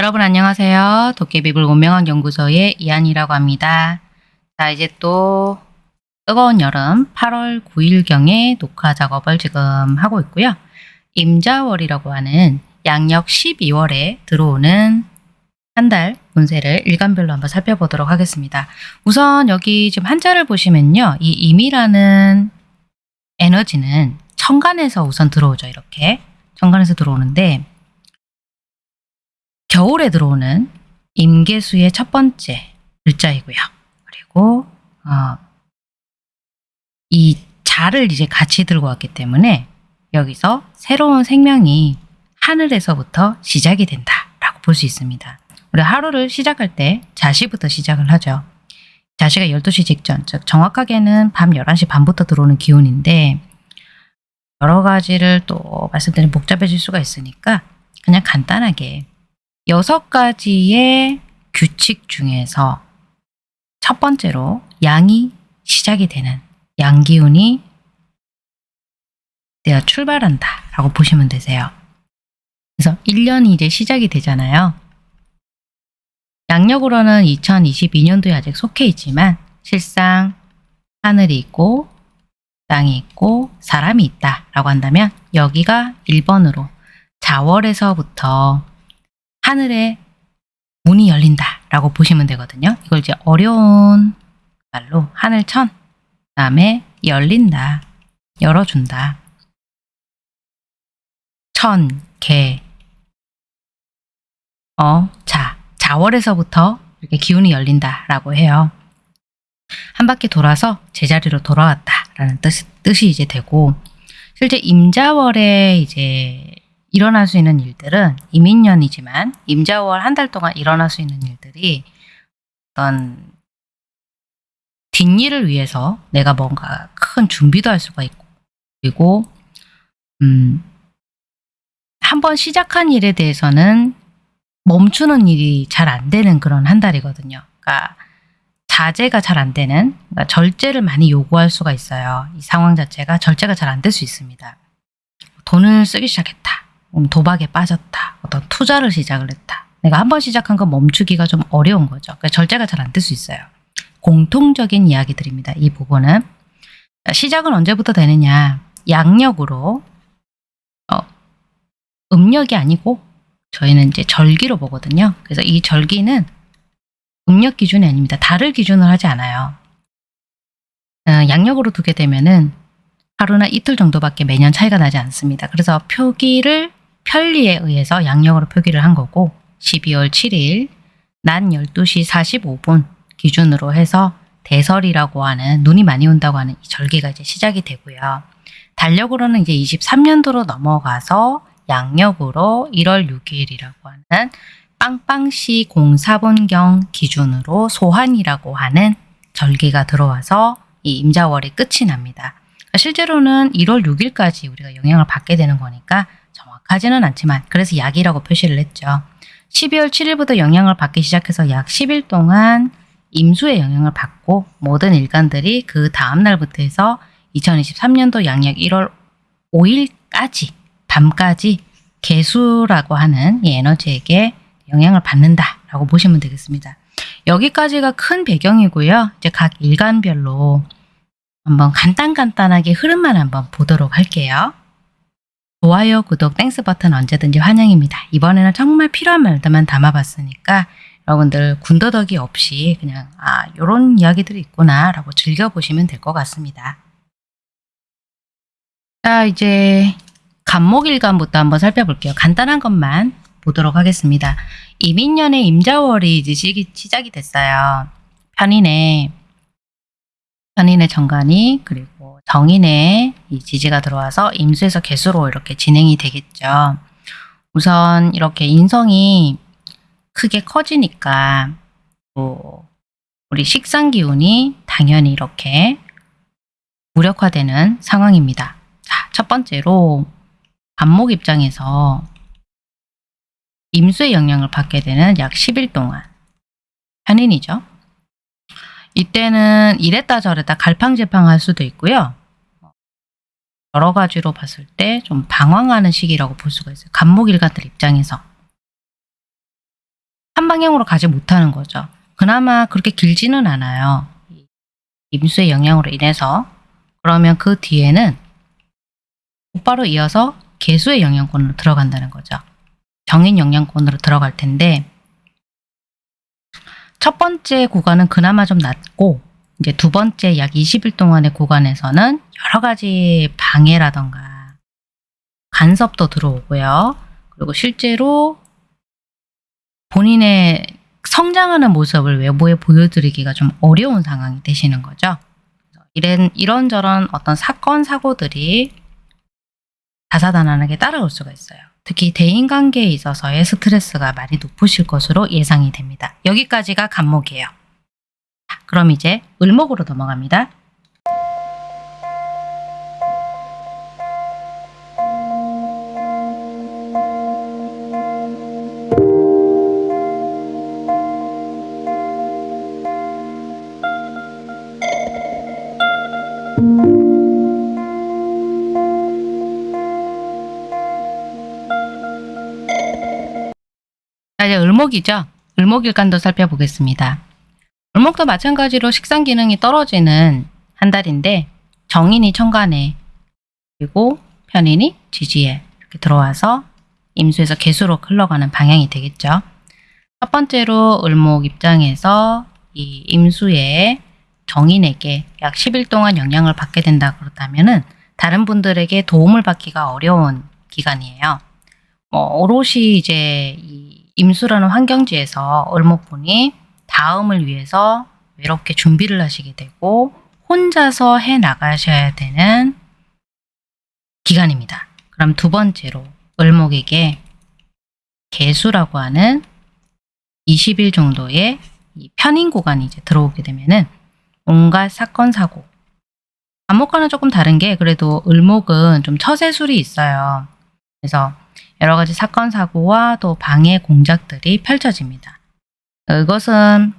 여러분 안녕하세요. 도깨비불 운명학 연구소의 이한이라고 합니다. 자 이제 또 뜨거운 여름 8월 9일경에 녹화 작업을 지금 하고 있고요. 임자월이라고 하는 양력 12월에 들어오는 한 달 운세를 일간별로 한번 살펴보도록 하겠습니다. 우선 여기 지금 한자를 보시면요. 이 임이라는 에너지는 천간에서 우선 들어오죠. 이렇게 천간에서 들어오는데 겨울에 들어오는 임계수의 첫 번째 글자이고요. 그리고 어, 이 자를 이제 같이 들고 왔기 때문에 여기서 새로운 생명이 하늘에서부터 시작이 된다라고 볼 수 있습니다. 우리 하루를 시작할 때 자시부터 시작을 하죠. 자시가 12시 직전, 즉 정확하게는 밤 11시 반부터 들어오는 기운인데 여러 가지를 또 말씀드리면 복잡해질 수가 있으니까 그냥 간단하게 여섯 가지의 규칙 중에서 첫 번째로 양이 시작이 되는 양기운이 내가 출발한다 라고 보시면 되세요. 그래서 1년이 이제 시작이 되잖아요. 양력으로는 2022년도에 아직 속해 있지만 실상 하늘이 있고 땅이 있고 사람이 있다 라고 한다면 여기가 1번으로 자월에서부터 하늘에 문이 열린다 라고 보시면 되거든요. 이걸 이제 어려운 말로 하늘천 다음에 열린다 열어준다 천, 개, 어, 자 자월에서부터 이렇게 기운이 열린다 라고 해요. 한 바퀴 돌아서 제자리로 돌아왔다 라는 뜻, 뜻이 이제 되고 실제 임자월에 이제 일어날 수 있는 일들은 이민년이지만 임자월 한 달 동안 일어날 수 있는 일들이 어떤 뒷일을 위해서 내가 뭔가 큰 준비도 할 수가 있고 그리고 음, 한번 시작한 일에 대해서는 멈추는 일이 잘 안 되는 그런 한 달이거든요. 그러니까 자제가 잘 안 되는 그러니까 절제를 많이 요구할 수가 있어요. 이 상황 자체가 절제가 잘 안 될 수 있습니다. 돈을 쓰기 시작했다. 도박에 빠졌다. 어떤 투자를 시작을 했다. 내가 한 번 시작한 거 멈추기가 좀 어려운 거죠. 그러니까 절제가 잘 안 될 수 있어요. 공통적인 이야기들입니다. 이 부분은. 시작은 언제부터 되느냐. 양력으로 어, 음력이 아니고 저희는 이제 절기로 보거든요. 그래서 이 절기는 음력 기준이 아닙니다. 달을 기준으로 하지 않아요. 어, 양력으로 두게 되면은 하루나 이틀 정도밖에 매년 차이가 나지 않습니다. 그래서 표기를 편리에 의해서 양력으로 표기를 한 거고 12월 7일 낮 12시 45분 기준으로 해서 대설이라고 하는 눈이 많이 온다고 하는 이 절기가 이제 시작이 되고요. 달력으로는 이제 23년도로 넘어가서 양력으로 1월 6일이라고 하는 빵빵시 04분경 기준으로 소환이라고 하는 절기가 들어와서 이 임자월이 끝이 납니다. 실제로는 1월 6일까지 우리가 영향을 받게 되는 거니까 정확하지는 않지만 그래서 약이라고 표시를 했죠. 12월 7일부터 영향을 받기 시작해서 약 10일 동안 임수의 영향을 받고 모든 일간들이 그 다음 날부터 해서 2023년도 양력 1월 5일까지 밤까지 계수라고 하는 이 에너지에게 영향을 받는다라고 보시면 되겠습니다. 여기까지가 큰 배경이고요. 이제 각 일간별로 한번 간단간단하게 흐름만 한번 보도록 할게요. 좋아요, 구독, thanks 버튼 언제든지 환영입니다. 이번에는 정말 필요한 말들만 담아봤으니까 여러분들 군더더기 없이 그냥 아 요런 이야기들이 있구나 라고 즐겨보시면 될 것 같습니다. 자 이제 간목일간부터 한번 살펴볼게요. 간단한 것만 보도록 하겠습니다. 이민년의 임자월이 이제 시작이 됐어요. 편인의 편인의 정관이 그리고 정인의 이 지지가 들어와서 임수에서 개수로 이렇게 진행이 되겠죠. 우선 이렇게 인성이 크게 커지니까 또 우리 식상 기운이 당연히 이렇게 무력화되는 상황입니다. 자, 첫 번째로 안목 입장에서 임수의 영향을 받게 되는 약 10일 동안 편인이죠. 이때는 이랬다 저랬다 갈팡질팡할 수도 있고요. 여러 가지로 봤을 때 좀 방황하는 시기라고 볼 수가 있어요. 간목일가들 입장에서. 한 방향으로 가지 못하는 거죠. 그나마 그렇게 길지는 않아요. 이 임수의 영향으로 인해서. 그러면 그 뒤에는 곧바로 이어서 개수의 영향권으로 들어간다는 거죠. 정인 영향권으로 들어갈 텐데 첫 번째 구간은 그나마 좀 낮고 이제 두 번째 약 20일 동안의 구간에서는 여러 가지 방해라던가 간섭도 들어오고요. 그리고 실제로 본인의 성장하는 모습을 외부에 보여드리기가 좀 어려운 상황이 되시는 거죠. 이런, 이런저런 어떤 사건, 사고들이 다사다난하게 따라올 수가 있어요. 특히 대인관계에 있어서의 스트레스가 많이 높으실 것으로 예상이 됩니다. 여기까지가 간목이에요. 자, 그럼 이제 을목으로 넘어갑니다. 자, 이제 을목이죠. 을목일간도 살펴보겠습니다. 을목도 마찬가지로 식상 기능이 떨어지는 한 달인데 정인이 천간에 그리고 편인이 지지에 이렇게 들어와서 임수에서 개수로 흘러가는 방향이 되겠죠. 첫 번째로 을목 입장에서 이 임수의 정인에게 약 10일 동안 영향을 받게 된다 그렇다면 은 다른 분들에게 도움을 받기가 어려운 기간이에요. 뭐 오롯이 이제 이 임수라는 환경지에서 을목분이 다음을 위해서 외롭게 준비를 하시게 되고 혼자서 해 나가셔야 되는 기간입니다. 그럼 두 번째로 을목에게 개수라고 하는 20일 정도의 이 편인 구간이 이제 들어오게 되면은 온갖 사건 사고 안목과는 조금 다른 게 그래도 을목은 좀 처세술이 있어요. 그래서 여러 가지 사건 사고와 또 방해 공작들이 펼쳐집니다. 이것은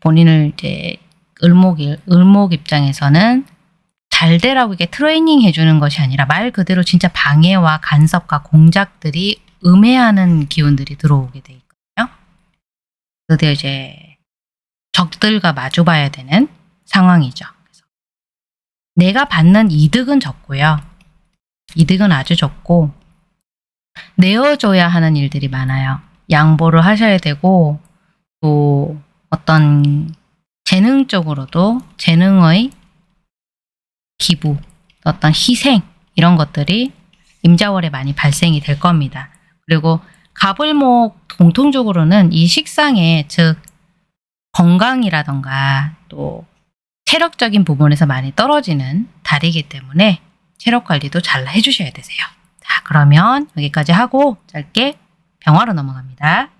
본인을 이제 을목 을목 입장에서는 잘 되라고 이게 트레이닝 해주는 것이 아니라 말 그대로 진짜 방해와 간섭과 공작들이 음해하는 기운들이 들어오게 돼 있거든요. 그때 이제 적들과 마주 봐야 되는 상황이죠. 그래서 내가 받는 이득은 적고요. 이득은 아주 적고 내어줘야 하는 일들이 많아요. 양보를 하셔야 되고 또 어떤 재능적으로도 재능의 기부, 어떤 희생 이런 것들이 임자월에 많이 발생이 될 겁니다. 그리고 갑을목 공통적으로는 이 식상에 즉 건강이라던가 또 체력적인 부분에서 많이 떨어지는 달이기 때문에 체력 관리도 잘 해주셔야 되세요. 자 그러면 여기까지 하고 짧게 병화로 넘어갑니다.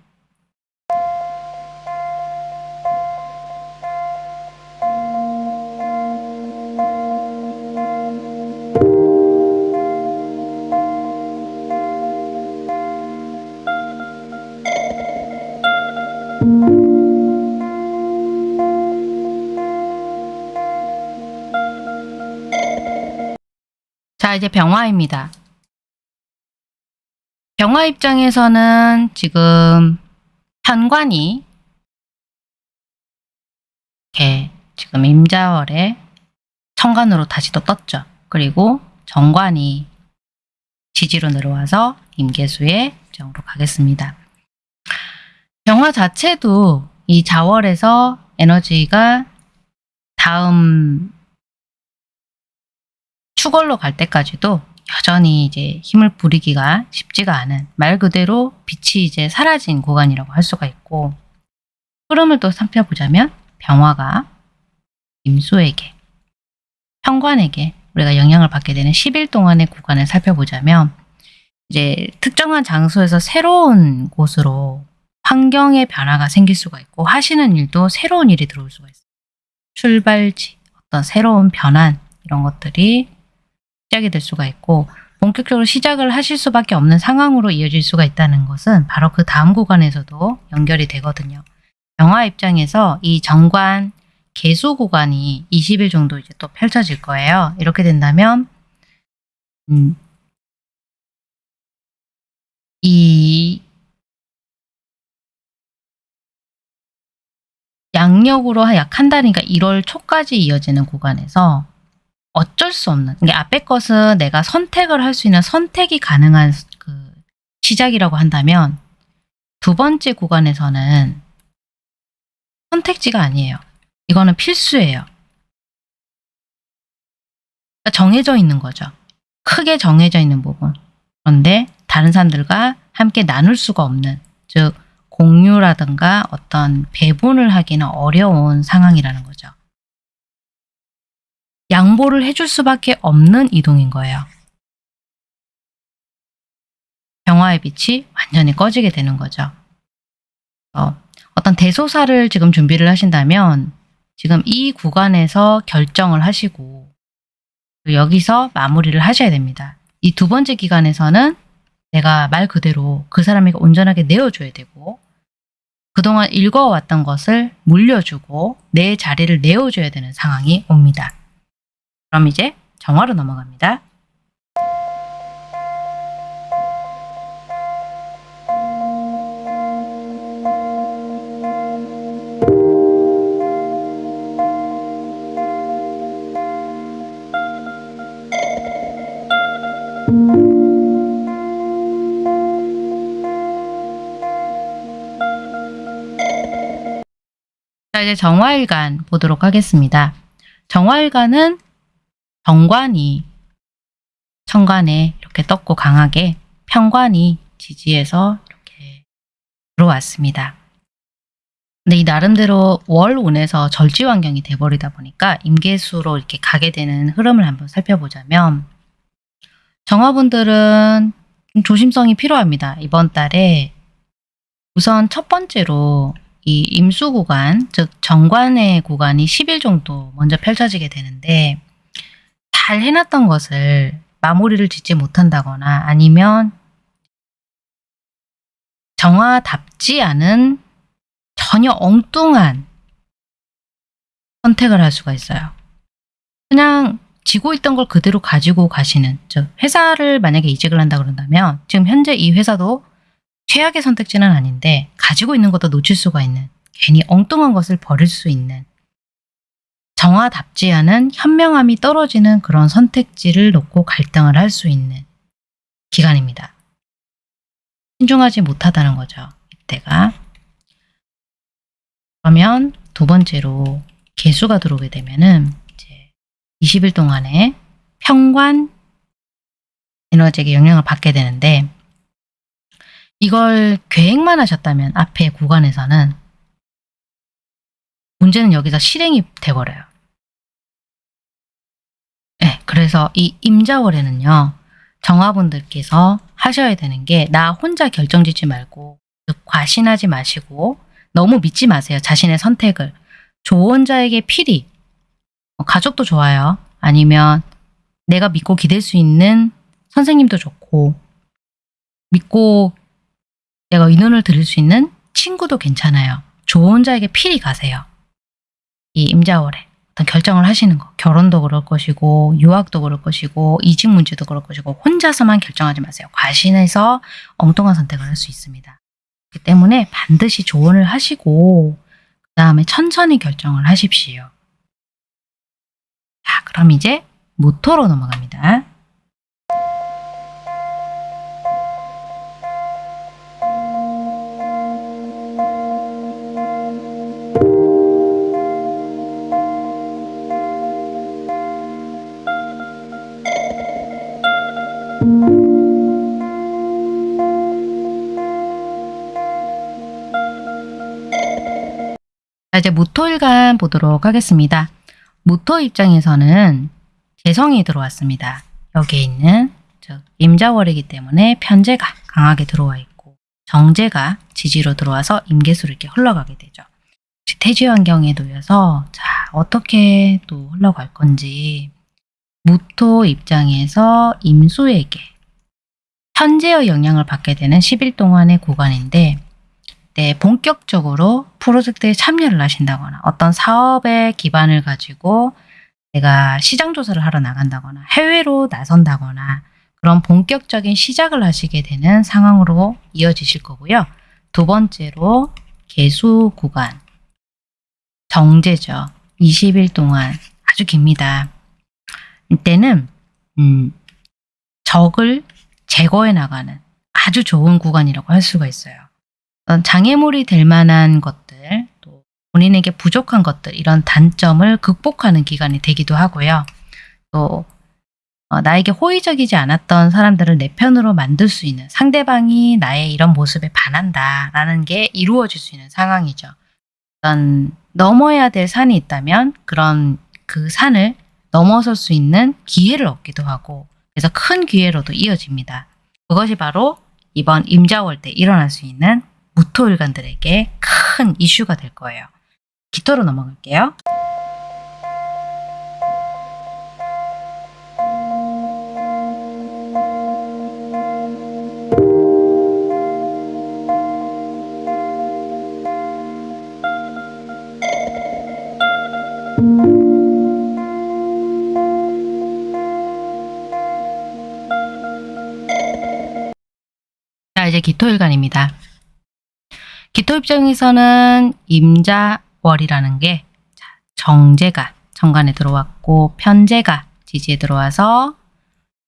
이제 병화입니다. 병화 입장에서는 지금 현관이 이렇게 지금 임자월에 천간으로 다시 또 떴죠. 그리고 정관이 지지로 내려와서 임계수의 입장으로 가겠습니다. 병화 자체도 이 자월에서 에너지가 다음 추걸로 갈 때까지도 여전히 이제 힘을 부리기가 쉽지가 않은 말 그대로 빛이 이제 사라진 구간이라고 할 수가 있고 흐름을 또 살펴보자면 병화가 임수에게 현관에게 우리가 영향을 받게 되는 10일 동안의 구간을 살펴보자면 이제 특정한 장소에서 새로운 곳으로 환경의 변화가 생길 수가 있고 하시는 일도 새로운 일이 들어올 수가 있어요. 출발지, 어떤 새로운 변환 이런 것들이 시작이 될 수가 있고 본격적으로 시작을 하실 수밖에 없는 상황으로 이어질 수가 있다는 것은 바로 그 다음 구간에서도 연결이 되거든요. 영화 입장에서 이 정관 개수 구간이 20일 정도 이제 또 펼쳐질 거예요. 이렇게 된다면 음, 이 양력으로 약 한 달이니까 1월 초까지 이어지는 구간에서 어쩔 수 없는 이게 앞에 것은 내가 선택을 할 수 있는 선택이 가능한 그 시작이라고 한다면 두 번째 구간에서는 선택지가 아니에요. 이거는 필수예요. 그러니까 정해져 있는 거죠. 크게 정해져 있는 부분. 그런데 다른 사람들과 함께 나눌 수가 없는 즉 공유라든가 어떤 배분을 하기는 어려운 상황이라는 거죠. 양보를 해줄 수밖에 없는 이동인 거예요. 병화의 빛이 완전히 꺼지게 되는 거죠. 어, 어떤 대소사를 지금 준비를 하신다면 지금 이 구간에서 결정을 하시고 여기서 마무리를 하셔야 됩니다. 이 두 번째 기간에서는 내가 말 그대로 그 사람에게 온전하게 내어줘야 되고 그동안 읽어왔던 것을 물려주고 내 자리를 내어줘야 되는 상황이 옵니다. 그럼 이제 정화로 넘어갑니다. 자 이제 정화일간 보도록 하겠습니다. 정화일간은 정관이 천간에 이렇게 떴고 강하게 편관이 지지해서 이렇게 들어왔습니다. 근데 이 나름대로 월운에서 절지 환경이 돼버리다 보니까 임계수로 이렇게 가게 되는 흐름을 한번 살펴보자면 정화분들은 좀 조심성이 필요합니다. 이번 달에 우선 첫 번째로 이 임수 구간, 즉 정관의 구간이 10일 정도 먼저 펼쳐지게 되는데 잘 해놨던 것을 마무리를 짓지 못한다거나 아니면 정화답지 않은 전혀 엉뚱한 선택을 할 수가 있어요. 그냥 지고 있던 걸 그대로 가지고 가시는 즉 회사를 만약에 이직을 한다 그런다면 지금 현재 이 회사도 최악의 선택지는 아닌데 가지고 있는 것도 놓칠 수가 있는 괜히 엉뚱한 것을 버릴 수 있는 정화답지 않은 현명함이 떨어지는 그런 선택지를 놓고 갈등을 할 수 있는 기간입니다. 신중하지 못하다는 거죠. 이때가. 그러면 두 번째로 개수가 들어오게 되면은 이제 20일 동안에 평관 에너지에게 영향을 받게 되는데 이걸 계획만 하셨다면 앞에 구간에서는 문제는 여기서 실행이 돼버려요. 네, 그래서 이 임자월에는요. 정화분들께서 하셔야 되는 게 나 혼자 결정짓지 말고 즉 과신하지 마시고 너무 믿지 마세요. 자신의 선택을. 조언자에게 필히 뭐 가족도 좋아요. 아니면 내가 믿고 기댈 수 있는 선생님도 좋고 믿고 내가 의논을 드릴 수 있는 친구도 괜찮아요. 조언자에게 필히 가세요. 이 임자월에 어떤 결정을 하시는 거 결혼도 그럴 것이고 유학도 그럴 것이고 이직 문제도 그럴 것이고 혼자서만 결정하지 마세요. 과신해서 엉뚱한 선택을 할 수 있습니다. 그렇기 때문에 반드시 조언을 하시고 그 다음에 천천히 결정을 하십시오. 자 그럼 이제 모토로 넘어갑니다. 이제 무토일간 보도록 하겠습니다. 무토 입장에서는 재성이 들어왔습니다. 여기에 있는 즉 임자월이기 때문에 편제가 강하게 들어와 있고 정제가 지지로 들어와서 임계수로 이렇게 흘러가게 되죠. 태지 환경에 놓여서 자 어떻게 또 흘러갈 건지 무토 입장에서 임수에게 현재의 영향을 받게 되는 10일 동안의 구간인데 네, 본격적으로 프로젝트에 참여를 하신다거나 어떤 사업의 기반을 가지고 내가 시장 조사를 하러 나간다거나 해외로 나선다거나 그런 본격적인 시작을 하시게 되는 상황으로 이어지실 거고요. 두 번째로 개수 구간 정제죠. 20일 동안 아주 깁니다. 이때는 음, 적을 제거해 나가는 아주 좋은 구간이라고 할 수가 있어요. 장애물이 될 만한 것들, 또 본인에게 부족한 것들 이런 단점을 극복하는 기간이 되기도 하고요. 또 어, 나에게 호의적이지 않았던 사람들을 내 편으로 만들 수 있는 상대방이 나의 이런 모습에 반한다라는 게 이루어질 수 있는 상황이죠. 어떤 넘어야 될 산이 있다면 그런 그 산을 넘어설 수 있는 기회를 얻기도 하고 그래서 큰 기회로도 이어집니다. 그것이 바로 이번 임자월 때 일어날 수 있는 무토일간들에게 큰 이슈가 될 거예요. 기토로 넘어갈게요. 자, 이제 기토일간입니다. 기토 입장에서는 임자월이라는 게 자, 정제가 정관에 들어왔고 편제가 지지에 들어와서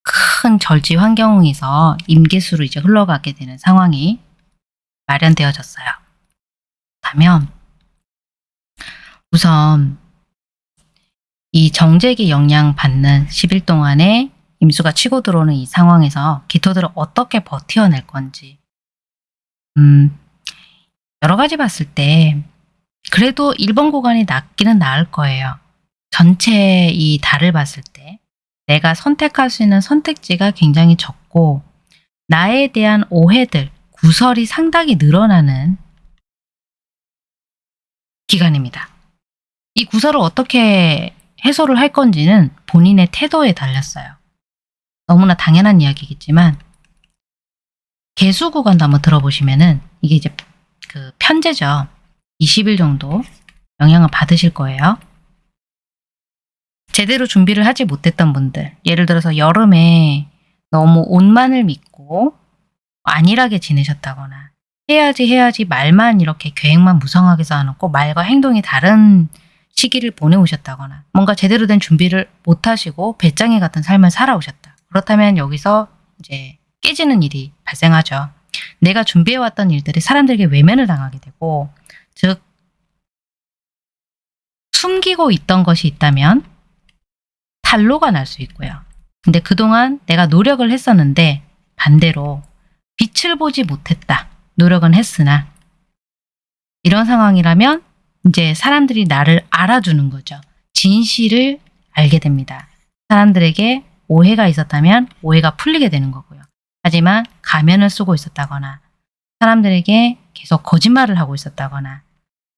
큰 절지 환경에서 임계수로 이제 흘러가게 되는 상황이 마련되어졌어요. 그렇다면 우선 이 정제기 영향 받는 10일 동안에 임수가 치고 들어오는 이 상황에서 기토들을 어떻게 버텨낼 건지 음, 여러 가지 봤을 때 그래도 1번 구간이 낫기는 나을 거예요. 전체 이 달을 봤을 때 내가 선택할 수 있는 선택지가 굉장히 적고 나에 대한 오해들, 구설이 상당히 늘어나는 기간입니다. 이 구설을 어떻게 해소를 할 건지는 본인의 태도에 달렸어요. 너무나 당연한 이야기겠지만 개수 구간도 한번 들어보시면은 이게 이제 그 편제죠. 20일 정도 영향을 받으실 거예요. 제대로 준비를 하지 못했던 분들 예를 들어서 여름에 너무 옷만을 믿고 안일하게 지내셨다거나 해야지 해야지 말만 이렇게 계획만 무성하게 쌓아놓고 말과 행동이 다른 시기를 보내오셨다거나 뭔가 제대로 된 준비를 못하시고 배짱이 같은 삶을 살아오셨다. 그렇다면 여기서 이제 깨지는 일이 발생하죠. 내가 준비해왔던 일들이 사람들에게 외면을 당하게 되고 즉 숨기고 있던 것이 있다면 탈로가 날 수 있고요. 근데 그동안 내가 노력을 했었는데 반대로 빛을 보지 못했다. 노력은 했으나 이런 상황이라면 이제 사람들이 나를 알아주는 거죠. 진실을 알게 됩니다. 사람들에게 오해가 있었다면 오해가 풀리게 되는 거고요. 하지만 가면을 쓰고 있었다거나 사람들에게 계속 거짓말을 하고 있었다거나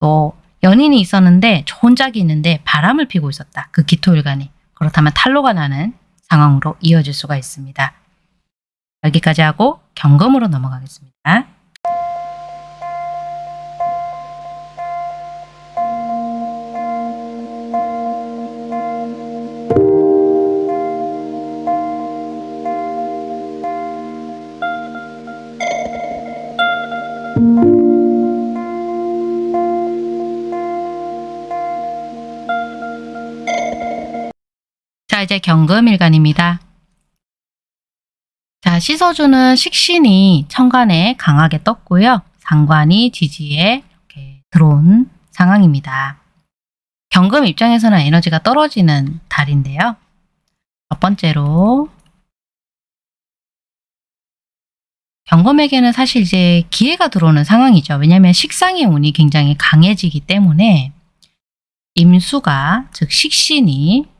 또 연인이 있었는데 좋은 짝이 있는데 바람을 피고 있었다. 그 기토일간이. 그렇다면 탈로가 나는 상황으로 이어질 수가 있습니다. 여기까지 하고 경금으로 넘어가겠습니다. 자, 이제 경금일간입니다. 자, 씻어주는 식신이 천간에 강하게 떴고요. 상관이 지지에 이렇게 들어온 상황입니다. 경금 입장에서는 에너지가 떨어지는 달인데요. 첫 번째로 경금에게는 사실 이제 기회가 들어오는 상황이죠. 왜냐하면 식상의 운이 굉장히 강해지기 때문에 임수가 즉 식신이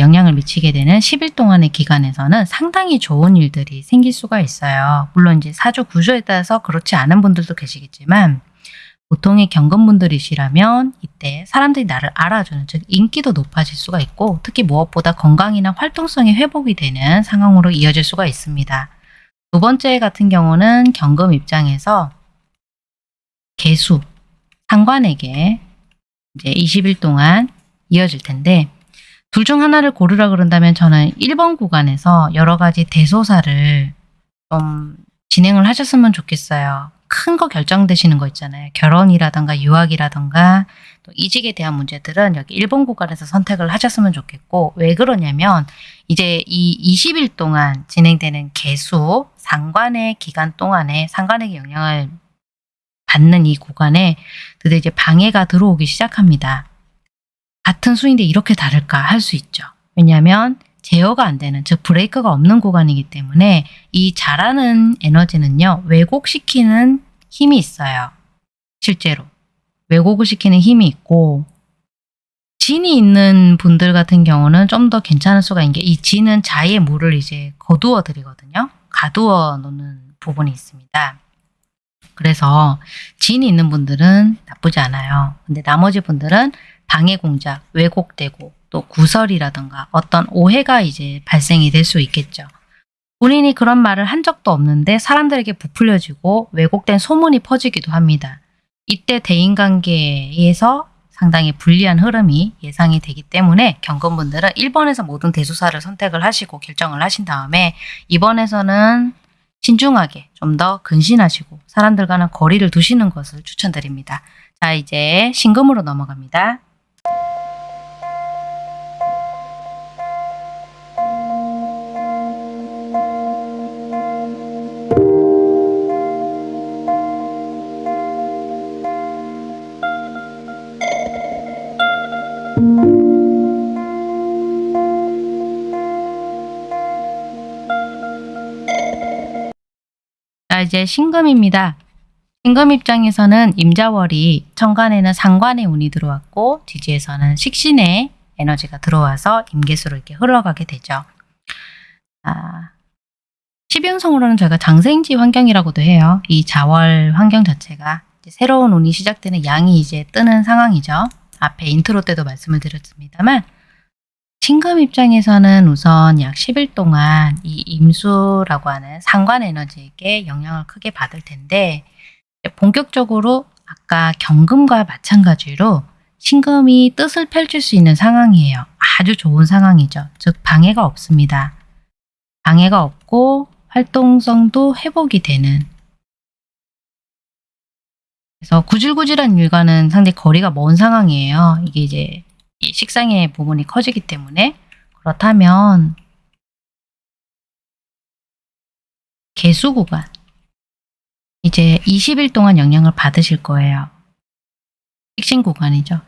영향을 미치게 되는 10일 동안의 기간에서는 상당히 좋은 일들이 생길 수가 있어요. 물론 이제 사주 구조에 따라서 그렇지 않은 분들도 계시겠지만 보통의 경건분들이시라면 이때 사람들이 나를 알아주는 즉 인기도 높아질 수가 있고 특히 무엇보다 건강이나 활동성이 회복이 되는 상황으로 이어질 수가 있습니다. 두 번째 같은 경우는 경금 입장에서 개수, 상관에게 이제 20일 동안 이어질 텐데 둘 중 하나를 고르라 그런다면 저는 1번 구간에서 여러 가지 대소사를 좀 진행을 하셨으면 좋겠어요. 큰 거 결정되시는 거 있잖아요. 결혼이라던가 유학이라던가 또 이직에 대한 문제들은 여기 1번 구간에서 선택을 하셨으면 좋겠고 왜 그러냐면 이제 이 20일 동안 진행되는 개수 상관의 기간 동안에 상관에게 영향을 받는 이 구간에 드디어 이제 방해가 들어오기 시작합니다. 같은 수인데 이렇게 다를까 할 수 있죠. 왜냐하면 제어가 안 되는 즉 브레이크가 없는 구간이기 때문에 이 잘하는 에너지는요 왜곡시키는 힘이 있어요. 실제로 왜곡을 시키는 힘이 있고 진이 있는 분들 같은 경우는 좀 더 괜찮을 수가 있는 게 이 진은 자의 물을 이제 거두어 드리거든요. 가두어 놓는 부분이 있습니다. 그래서 진이 있는 분들은 나쁘지 않아요. 근데 나머지 분들은 방해 공작, 왜곡되고 또 구설이라던가 어떤 오해가 이제 발생이 될 수 있겠죠. 본인이 그런 말을 한 적도 없는데 사람들에게 부풀려지고 왜곡된 소문이 퍼지기도 합니다. 이때 대인관계에서 상당히 불리한 흐름이 예상이 되기 때문에 경건분들은 1번에서 모든 대수사를 선택을 하시고 결정을 하신 다음에 2번에서는 신중하게 좀 더 근신하시고 사람들과는 거리를 두시는 것을 추천드립니다. 자 이제 신금으로 넘어갑니다. 이제 신금입니다. 신금 입장에서는 임자월이 천간에는 상관의 운이 들어왔고 지지에서는 식신의 에너지가 들어와서 임계수로 이렇게 흘러가게 되죠. 아, 12운성으로는 저희가 장생지 환경이라고도 해요. 이 자월 환경 자체가 새로운 운이 시작되는 양이 이제 뜨는 상황이죠. 앞에 인트로 때도 말씀을 드렸습니다만 신금 입장에서는 우선 약 10일 동안 이 임수라고 하는 상관 에너지에게 영향을 크게 받을 텐데 본격적으로 아까 경금과 마찬가지로 신금이 뜻을 펼칠 수 있는 상황이에요. 아주 좋은 상황이죠. 즉 방해가 없습니다. 방해가 없고 활동성도 회복이 되는 그래서 구질구질한 일과는 상당히 거리가 먼 상황이에요. 이게 이제 이 식상의 부분이 커지기 때문에 그렇다면 개수 구간 이제 20일 동안 영향을 받으실 거예요. 식신 구간이죠.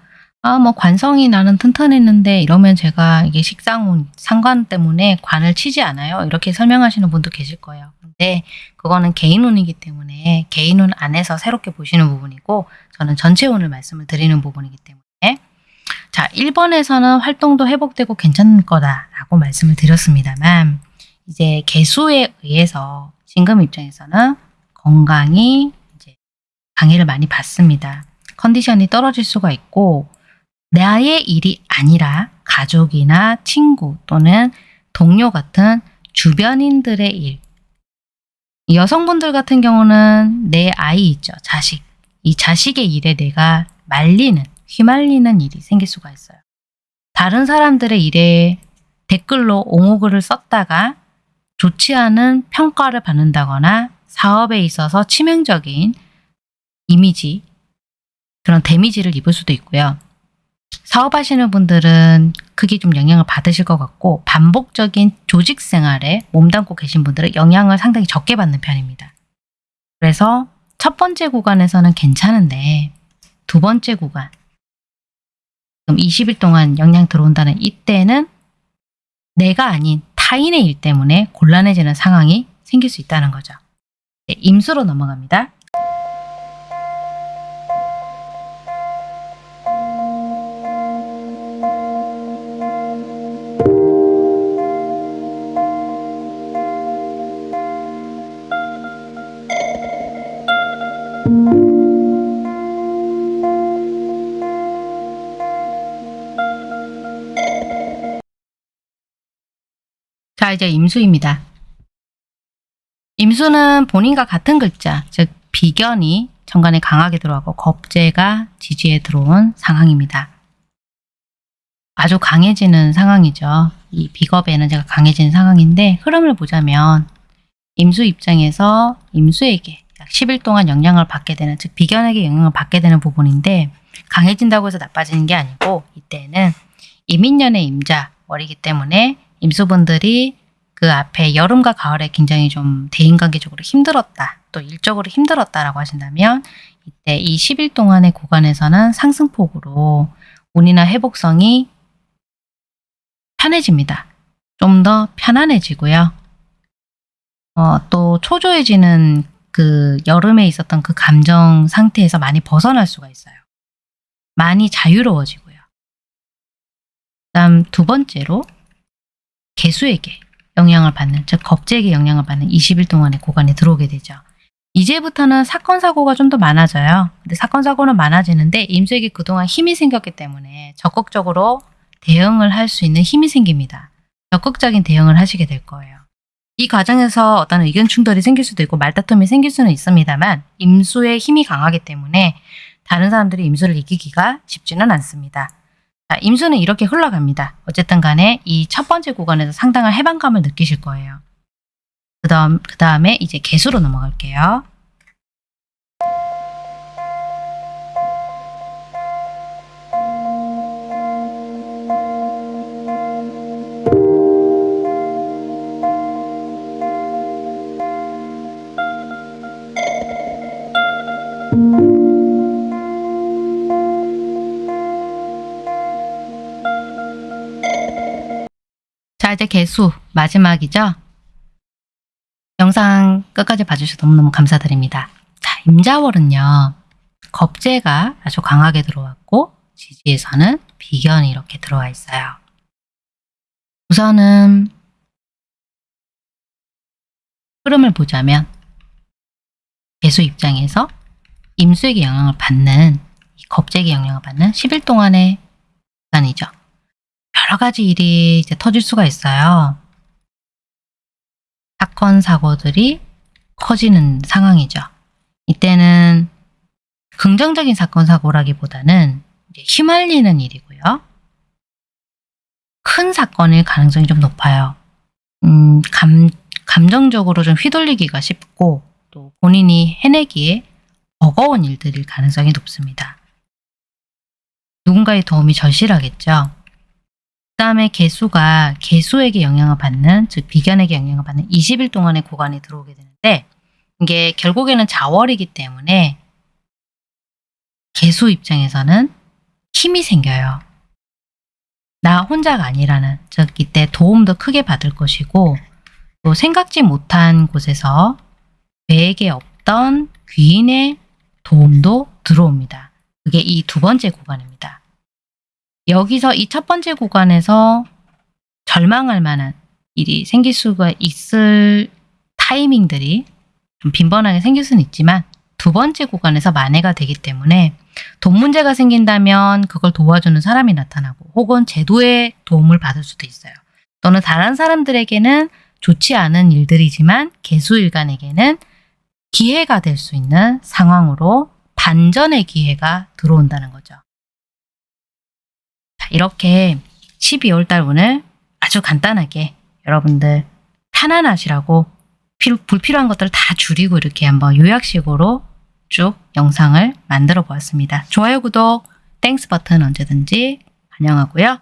아, 뭐 관성이 나는 튼튼했는데 이러면 제가 이게 식상운 상관 때문에 관을 치지 않아요. 이렇게 설명하시는 분도 계실 거예요. 근데 그거는 개인운이기 때문에 개인운 안에서 새롭게 보시는 부분이고 저는 전체 운을 말씀을 드리는 부분이기 때문에 자, 1번에서는 활동도 회복되고 괜찮을 거다라고 말씀을 드렸습니다만 이제 개수에 의해서 신금 입장에서는 건강이 이제 방해를 많이 받습니다. 컨디션이 떨어질 수가 있고 나의 일이 아니라 가족이나 친구 또는 동료 같은 주변인들의 일. 여성분들 같은 경우는 내 아이 있죠. 자식. 이 자식의 일에 내가 말리는, 휘말리는 일이 생길 수가 있어요. 다른 사람들의 일에 댓글로 옹호글을 썼다가 좋지 않은 평가를 받는다거나 사업에 있어서 치명적인 이미지, 그런 데미지를 입을 수도 있고요. 사업하시는 분들은 크게 좀 영향을 받으실 것 같고 반복적인 조직 생활에 몸담고 계신 분들은 영향을 상당히 적게 받는 편입니다. 그래서 첫 번째 구간에서는 괜찮은데 두 번째 구간 그럼 20일 동안 영향 들어온다는 이때는 내가 아닌 타인의 일 때문에 곤란해지는 상황이 생길 수 있다는 거죠. 네, 임수로 넘어갑니다. 자, 이제 임수입니다. 임수는 본인과 같은 글자, 즉 비견이 정관에 강하게 들어가고 겁재가 지지에 들어온 상황입니다. 아주 강해지는 상황이죠. 이 비겁의 에너지가 강해지는 상황인데 흐름을 보자면 임수 입장에서 임수에게 약 10일 동안 영향을 받게 되는 즉 비견에게 영향을 받게 되는 부분인데 강해진다고 해서 나빠지는 게 아니고 이때는 이민년의 임자 월이기 때문에 임수분들이 그 앞에 여름과 가을에 굉장히 좀 대인관계적으로 힘들었다 또 일적으로 힘들었다라고 하신다면 이때 이 10일 동안의 구간에서는 상승폭으로 운이나 회복성이 편해집니다. 좀 더 편안해지고요. 어, 또 초조해지는 그 여름에 있었던 그 감정 상태에서 많이 벗어날 수가 있어요. 많이 자유로워지고요. 다음 두 번째로 개수에게 영향을 받는 즉 겁재에게 영향을 받는 20일 동안의 구간에 들어오게 되죠. 이제부터는 사건 사고가 좀 더 많아져요. 근데 사건 사고는 많아지는데 임수에게 그동안 힘이 생겼기 때문에 적극적으로 대응을 할 수 있는 힘이 생깁니다. 적극적인 대응을 하시게 될 거예요. 이 과정에서 어떤 의견 충돌이 생길 수도 있고 말다툼이 생길 수는 있습니다만 임수의 힘이 강하기 때문에 다른 사람들이 임수를 이기기가 쉽지는 않습니다. 자, 임수는 이렇게 흘러갑니다. 어쨌든 간에 이 첫 번째 구간에서 상당한 해방감을 느끼실 거예요. 그 다음, 그 다음에 이제 개수로 넘어갈게요. 이제 개수 마지막이죠. 영상 끝까지 봐주셔서 너무너무 감사드립니다. 자, 임자월은요. 겁재가 아주 강하게 들어왔고 지지에서는 비견이 이렇게 들어와 있어요. 우선은 흐름을 보자면 개수 입장에서 임수에게 영향을 받는 이 겁재에게 영향을 받는 10일 동안의 기간이죠. 여러 가지 일이 이제 터질 수가 있어요. 사건, 사고들이 커지는 상황이죠. 이때는 긍정적인 사건, 사고라기보다는 휘말리는 일이고요. 큰 사건일 가능성이 좀 높아요. 음, 감, 감정적으로 좀 휘둘리기가 쉽고 또 본인이 해내기에 버거운 일들일 가능성이 높습니다. 누군가의 도움이 절실하겠죠. 그 다음에 개수가 개수에게 영향을 받는 즉 비견에게 영향을 받는 20일 동안의 구간에 들어오게 되는데 이게 결국에는 자월이기 때문에 개수 입장에서는 힘이 생겨요. 나 혼자가 아니라는 즉 이때 도움도 크게 받을 것이고 또 생각지 못한 곳에서 계획에 없던 귀인의 도움도 들어옵니다. 그게 이 두 번째 구간입니다. 여기서 이 첫 번째 구간에서 절망할 만한 일이 생길 수가 있을 타이밍들이 좀 빈번하게 생길 수는 있지만 두 번째 구간에서 만회가 되기 때문에 돈 문제가 생긴다면 그걸 도와주는 사람이 나타나고 혹은 제도의 도움을 받을 수도 있어요. 또는 다른 사람들에게는 좋지 않은 일들이지만 개수일간에게는 기회가 될 수 있는 상황으로 반전의 기회가 들어온다는 거죠. 이렇게 12월 달 운을 아주 간단하게 여러분들 편안하시라고 불필요한 것들을 다 줄이고 이렇게 한번 요약식으로 쭉 영상을 만들어 보았습니다. 좋아요, 구독, Thanks 버튼 언제든지 환영하고요.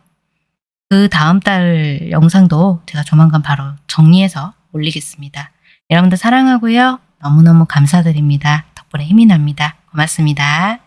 그 다음 달 영상도 제가 조만간 바로 정리해서 올리겠습니다. 여러분들 사랑하고요. 너무너무 감사드립니다. 덕분에 힘이 납니다. 고맙습니다.